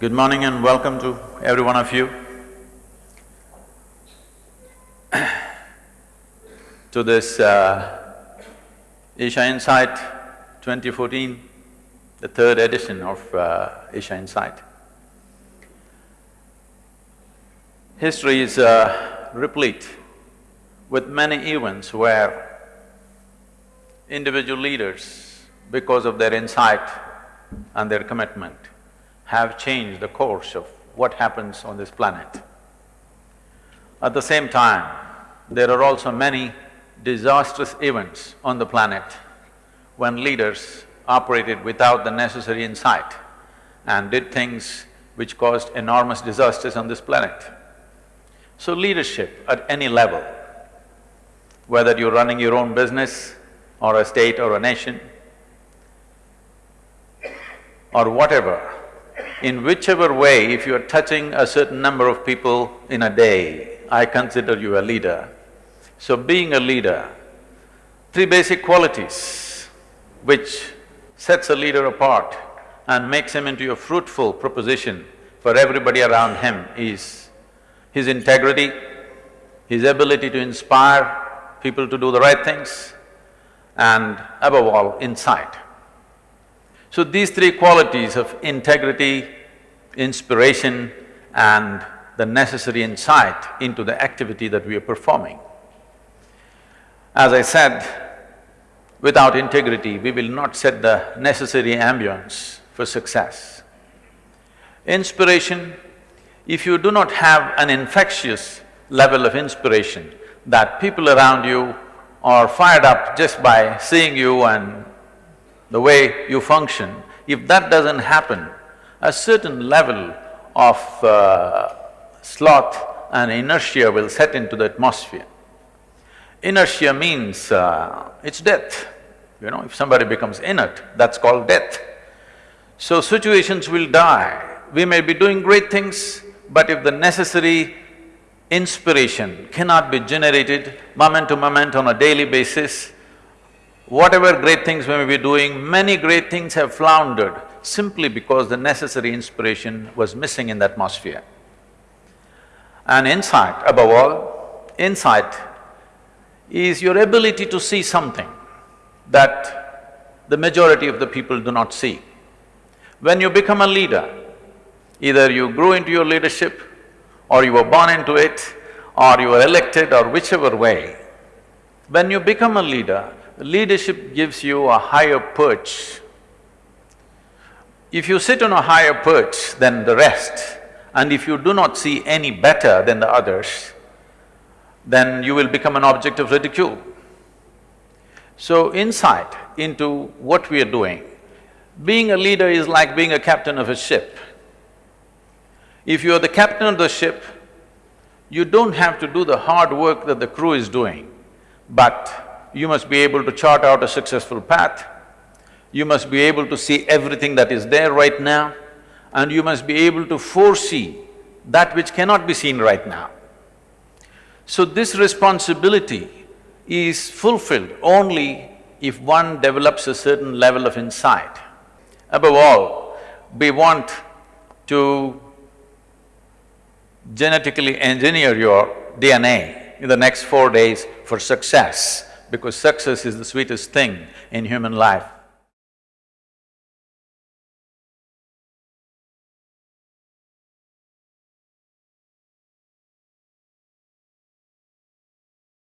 Good morning and welcome to every one of you to this uh, Isha Insight 2014, the third edition of uh, Isha Insight. History is uh, replete with many events where individual leaders, because of their insight and their commitment, have changed the course of what happens on this planet. At the same time, there are also many disastrous events on the planet when leaders operated without the necessary insight and did things which caused enormous disasters on this planet. So leadership at any level, whether you're running your own business or a state or a nation or whatever, in whichever way, if you're touching a certain number of people in a day, I consider you a leader. So being a leader, three basic qualities which sets a leader apart and makes him into a fruitful proposition for everybody around him is his integrity, his ability to inspire people to do the right things, and above all, insight. So these three qualities of integrity, inspiration and the necessary insight into the activity that we are performing. As I said, without integrity, we will not set the necessary ambience for success. Inspiration, if you do not have an infectious level of inspiration, that people around you are fired up just by seeing you and the way you function, if that doesn't happen, a certain level of uh, sloth and inertia will set into the atmosphere. Inertia means uh, it's death, you know, if somebody becomes inert, that's called death. So situations will die. We may be doing great things, but if the necessary inspiration cannot be generated moment to moment on a daily basis, Whatever great things we may be doing, many great things have floundered simply because the necessary inspiration was missing in the atmosphere. And insight, above all, insight is your ability to see something that the majority of the people do not see. When you become a leader, either you grew into your leadership or you were born into it or you were elected or whichever way, when you become a leader, leadership gives you a higher perch. If you sit on a higher perch than the rest, and if you do not see any better than the others, then you will become an object of ridicule. So insight into what we are doing, being a leader is like being a captain of a ship. If you are the captain of the ship, you don't have to do the hard work that the crew is doing, but you must be able to chart out a successful path, you must be able to see everything that is there right now, and you must be able to foresee that which cannot be seen right now. So this responsibility is fulfilled only if one develops a certain level of insight. Above all, we want to genetically engineer your DNA in the next four days for success because success is the sweetest thing in human life.